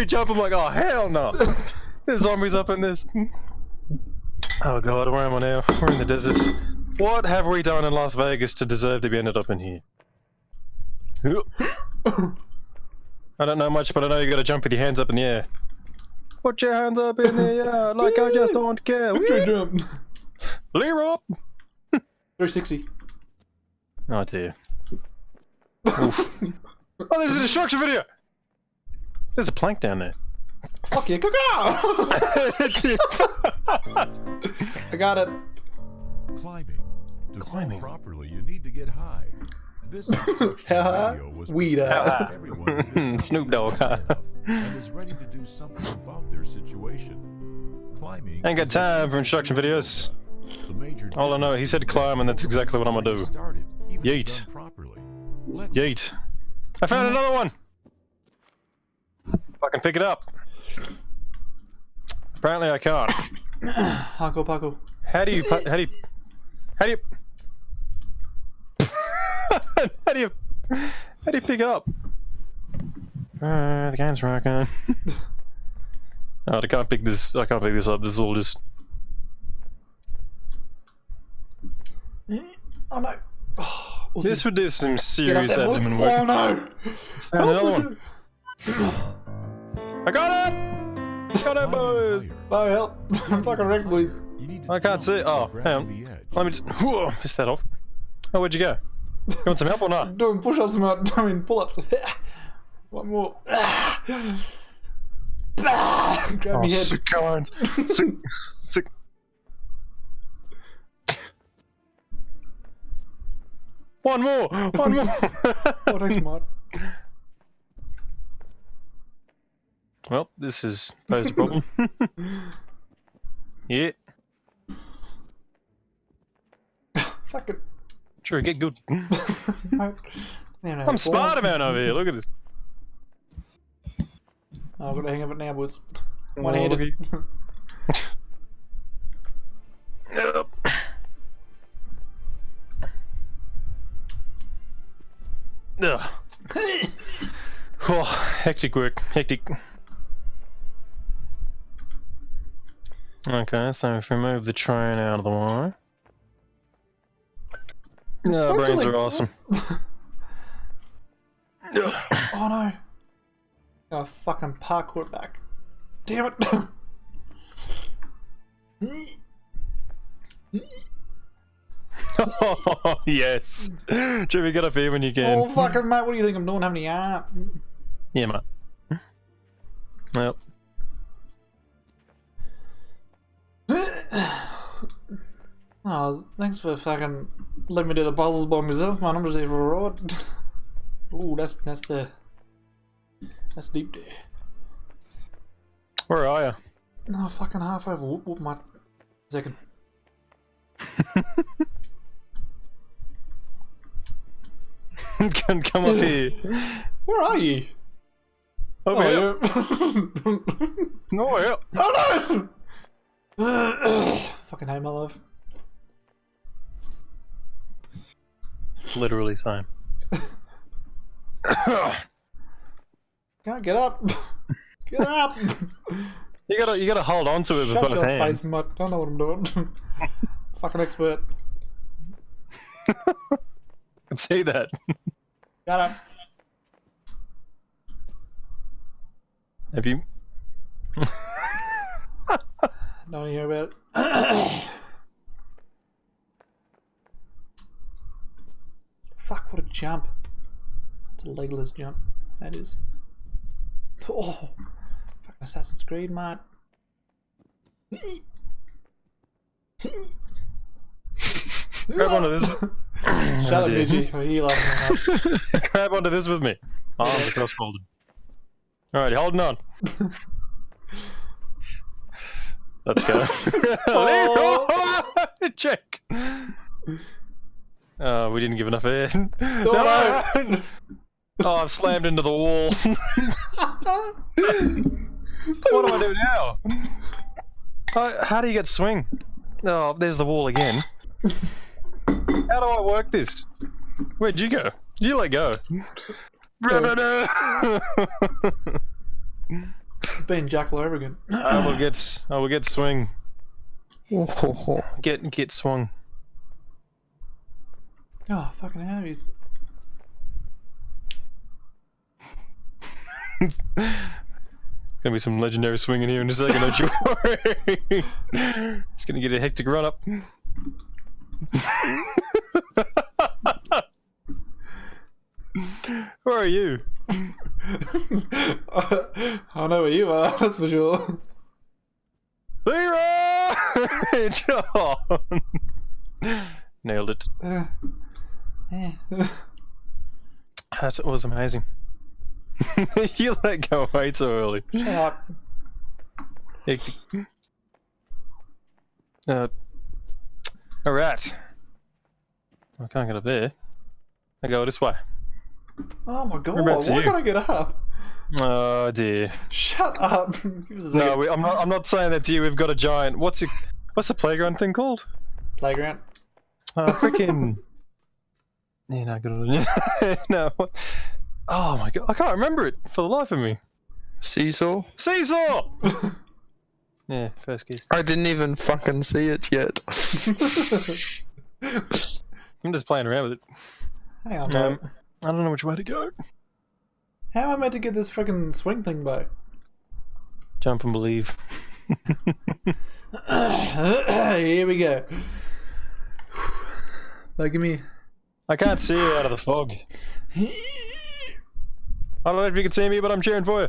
I thought I saw you jump. I'm like, oh hell no! There's zombies up in this. Oh god, where am I now? We're in the desert. What have we done in Las Vegas to deserve to be ended up in here? I don't know much, but I know you gotta jump with your hands up in the air. Put your hands up in the air, like I just don't care. Victory jump. Leroy! 360. Oh dear. Oh, there's an instruction video! There's a plank down there. Fuck you, go go I got it. Climbing. To Climbing. properly, you need to get high. This instructional Ha video was Weed provided uh. out. everyone who is Snoop Dogg. high enough and is ready to do something about their situation. Climbing. Ain't got time for instruction videos. The major All I know, he said climb, and that's exactly what I'm gonna do. Started, Yeet. properly. Yeet. I found another one! Fucking pick it up. Apparently I can't. Hako Paco. How do you, how do you, how do you, how do you, how do you pick it up? Uh, the game's rocking. oh, I can't pick this, I can't pick this up, this is all just, Oh no. Oh, this would do some serious abdomen work. Oh no. Found another one. I got it! I Got it, climb boys! Oh higher. help. I'm fucking wrecked, boys. You need to I can't see- oh, to grab hang on. Let me just, whoa, missed that off. Oh, where'd you go? You want some help or not? Doing push ups, mate. I mean, pull ups. One more. Grab Oh, me head. sick kind. Sick, sick. One more! One more! Oh, thanks, mate. Well, this is posed a problem. yeah, Fucking. sure, get good. I'm Spider-Man over here, look at this. Oh, I've got the hang of it now, boys. Oh, One handed. look Yep. Ugh. Oh, hectic work, hectic. Okay, so if we move the train out of the way. Yeah, supposed brains like- are awesome. Oh no. Oh, fucking parkour back. Damn it. oh, yes. Jimmy, get up here when you can. oh, fucking mate, what do you think I'm doing? Having a art? Yeah, mate. Yep. Oh, thanks for fucking letting me do the puzzles by myself, man. I'm just here for a ride. Ooh, that's that's the that's deep there. Where are you? No, fucking half over. Whoop, whoop, my second. Can come up here. Where are you? Over oh, here. oh, No, oh no! fucking hate my life. Literally same. Can't get up. Get up. you gotta, you gotta hold on to it with Shut both your hands. face, mutt. I don't know what I'm doing. fucking expert. I can see that. Got up. Have you? Don't hear about it. Fuck, what a jump. It's a legless jump. That is. Oh, fucking Assassin's Creed, mate. Grab onto this. Shut up, oh, dear. Gigi. I hear you laughing. Grab onto this with me. Arms are cross folded. Alright, holding on. Let's go. Oh. Check. Oh, we didn't give enough air. no. Oh, I've slammed into the wall. what do I do now? Uh, how do you get swing? Oh, there's the wall again. How do I work this? Where'd you go? You let go. It's been Jack all over again. I will get. I will get swing. Get get swung. Oh, fucking hell, he's... Gonna be some legendary swing in here in a second, don't you worry. it's gonna get a hectic run up. Where are you? I know where you are, that's for sure. Leroy! John! Nailed it. Uh, yeah. That was amazing. you let go way too early. Shut up. Uh, Alright. I can't get up there. I go this way. Oh my god, why you? can't I get up? Oh dear. Shut up. A No, we, I'm not. I'm not saying that to you. We've got a giant. What's your, What's the playground thing called? Playground. Uh, freaking. yeah, no, good on you. no. what- Oh my god, I can't remember it for the life of me. Seesaw? Seesaw. yeah, first kiss. I didn't even fucking see it yet. I'm just playing around with it. Hang on, Um, bro. I don't know which way to go. How am I meant to get this freaking swing thing back? Jump and believe. Here we go. Like, give me. I can't see you out of the fog. I don't know if you can see me, but I'm cheering for you.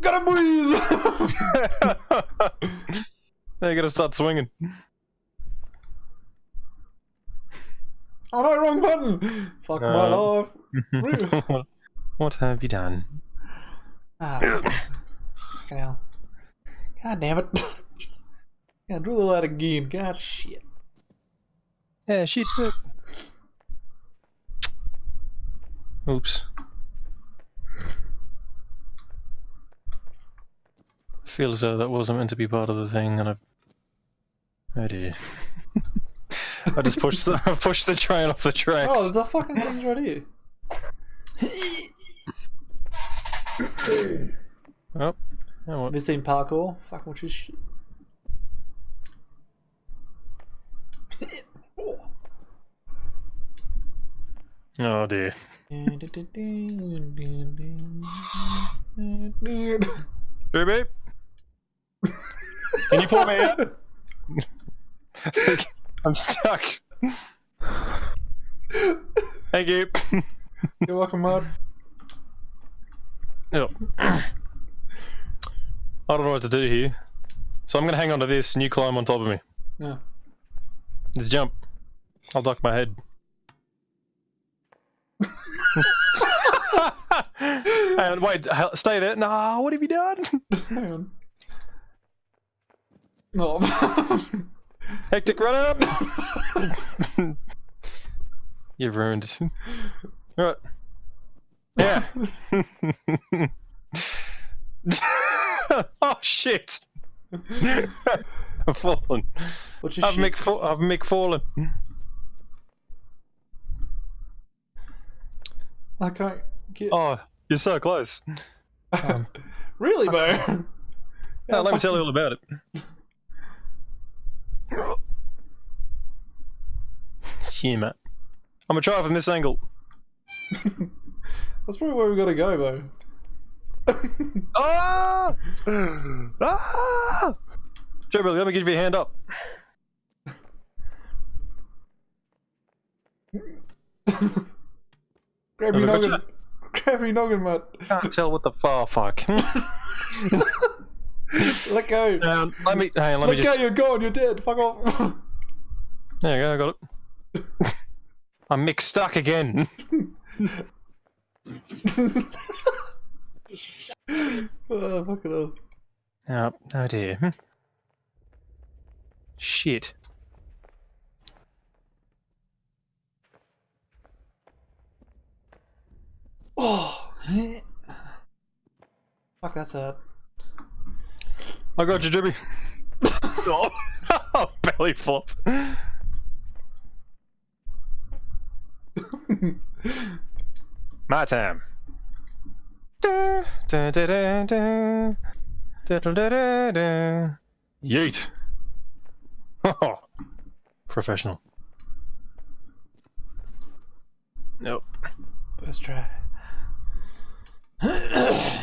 Gotta breathe! now you gotta start swinging. oh no, wrong button! Fuck my Uh. life. what, have you done? Ah. God damn it. Gotta do all that again. God shit. Yeah, shit. shit. Oops. I feel as though that wasn't meant to be part of the thing, and I've. Oh dear. I just pushed the, I pushed the train off the tracks. Oh, there's a fucking thing right here. Oh, yeah, what? Have you seen parkour? Fuck, what's this shit? Oh dear. Beep beep. Can you pull me out? I'm stuck. Thank you. You're welcome, Mud. Yep. I don't know what to do here. So I'm gonna hang on to this and you climb on top of me. Yeah. Just jump. I'll duck my head. and wait, stay there. Nah, what have you done? Hang on. No. Hectic run up! You've ruined. Right. Yeah. oh shit! I've fallen. What's your I've fa- I've Mick I can't get. Oh, you're so close. um, really, bro? Now, let me tell you all about it. Yeah, mate. I'm gonna try it from this angle. That's probably where we gotta go, bro. Ah! Ah! Joe Billy, let me give you a hand up. Grab Have your noggin. Grab your noggin, mate. Can't tell what the far fuck. Let go. Um, let me hang on, let, Let me go, just you're gone, you're dead. Fuck off. There you go, I got it. I'm mixed stuck again. oh, fuck it hell. Oh, oh dear. Hmm. Shit. Oh. Fuck, that's hurt. I got you, Jimmy. oh. belly flop. My time. Da, da, da, da, da. Da, da, da, da, da. Yeet. Oh, professional. Nope. First try.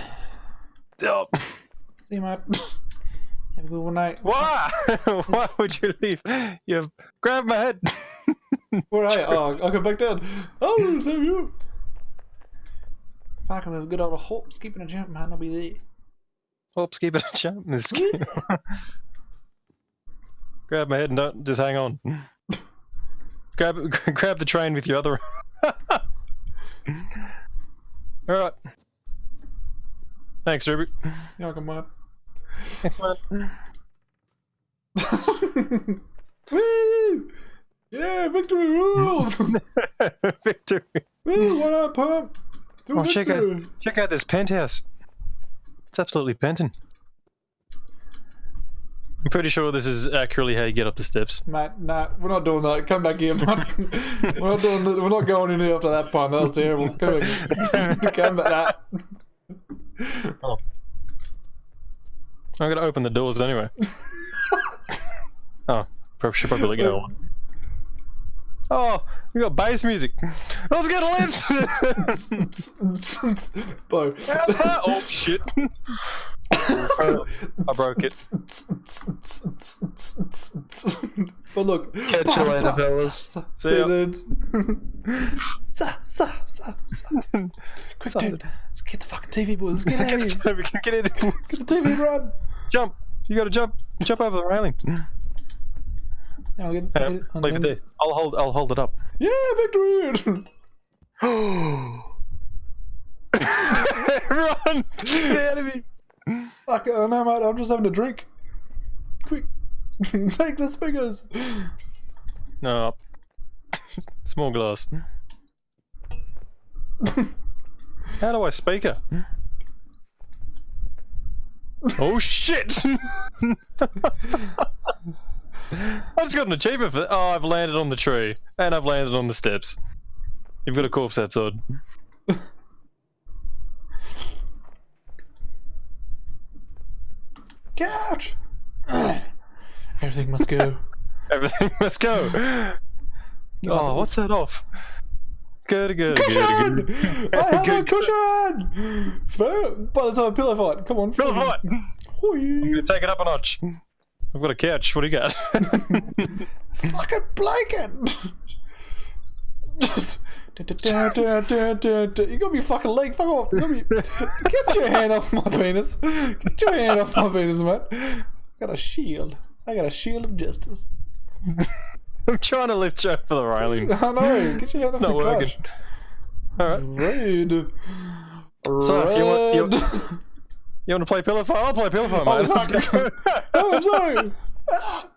Nope. See you, mate. Have a good one night. Why? Why would you leave? You grabbed my head. Where are you? Oh, I'll come back down. Oh, save you. Fuck, if a good old hop, skipping a jump, man, I'll be there. Oops, keep it a jump. Grab my head and don't just hang on. grab grab the train with your other. All right. Thanks, Ruby. Yeah, come on. Thanks, man. Woo! Yeah, victory rules! Victory. Woo, what up, pump? Do Oh, check out check out this penthouse. It's absolutely penting. I'm pretty sure this is accurately how you get up the steps. Mate, nah, we're not doing that. Come back here, mate. we're not doing that. We're not going in here after that pun. That was terrible. Come back. Come back. Nah. Oh. I'm gonna open the doors anyway. oh, probably should probably get one. Oh, we got bass music. Let's get a lift. Bo. oh shit! I broke it. But look. Catch you later, fellas. See ya. you, dudes. Sa, sa, sa, sa. Quick, Sa- dude. Let's get the fucking TV, boys. Let's get out of here. we can get in. Get the TV, run. Jump! You gotta jump. Jump over the railing. Yeah, I'll get, Uh, I'll get it. leave it there. I'll hold. I'll hold it up. Yeah, victory! Run! Get out of me! Fuck it, no, mate. I'm just having a drink. Quick. Take the speakers. No. Small glass. How do I speaker? oh shit! I just got an achievement for that. Oh, I've landed on the tree. And I've landed on the steps. You've got a corpse outside. Couch. Everything must go. Everything must go. Oh, what's that off? Good, good, Cushion! good, good. I have a Good, cushion! Fair. But let's have a pillow fight. Come on. Pillow fight! I'm gonna take it up a notch. I've got a couch. What do you got? Fucking blanket! Just. You got me fucking leg, fuck off! You me... Get your hand off my penis! Get your hand off my penis, man! I got a shield. I got a shield of justice. I'm trying to lift you over the railing. I know. Get your hand off Not my working. crotch. Alright. Rude. So, if you want- you-. You want to play pillow fight? I'll play pillow fight, Oh, mate. Let's go. oh, I'm sorry. Ah.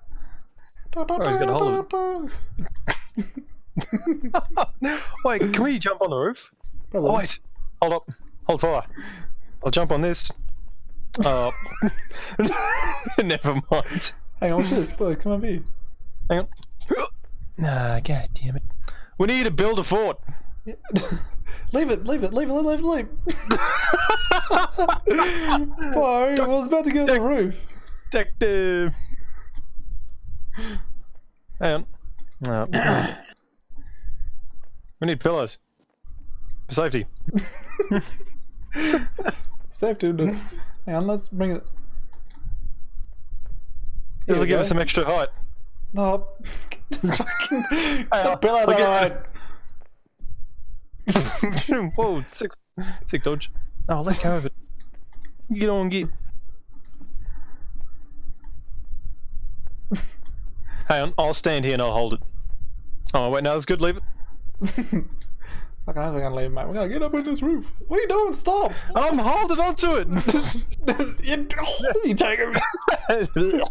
Oh, he's gonna hold Wait, can we jump on the roof? Probably. Oh, wait. Hold up. Hold fire. I'll jump on this. Oh. Never mind. Hang on, what's this? Boy, come over here. Hang on. Nah, god damn it. We need to build a fort. leave it, leave it, leave it, leave it, leave it. Boy, I was about to get on the roof. Detective. Hang on. No. where is it? we need pillows. For safety. Safe to do it. Hang on, let's bring it. This will give us some extra height. No. Fucking the on, pillow look at- Whoa, sick, sick dodge. Oh, let go of it. Get on, get. Hang on, I'll stand here and I'll hold it. Oh, wait, no, it's good, leave it. Fucking hell, we're gonna leave, mate. We're gonna get up on this roof. What are you doing? Stop! I'm holding onto it! you, you taking me.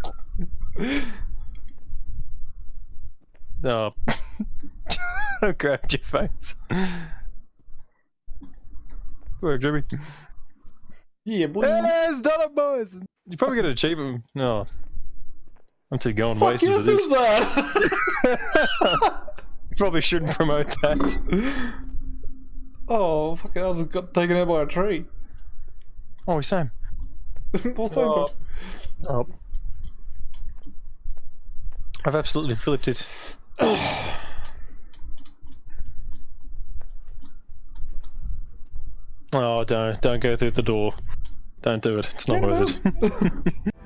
No. I grabbed your face. Where, Jimmy? Yeah, boy. Yes, done it, boys! You probably get an achievement. No. I'm too going Fuck wasted you, for this. suicide! Probably shouldn't promote that. oh, fucking, I just got taken out by a tree. Oh, we Sam. What's that? Oh. oh. I've absolutely flipped it. oh, don't don't go through the door. Don't do it. It's not worth it.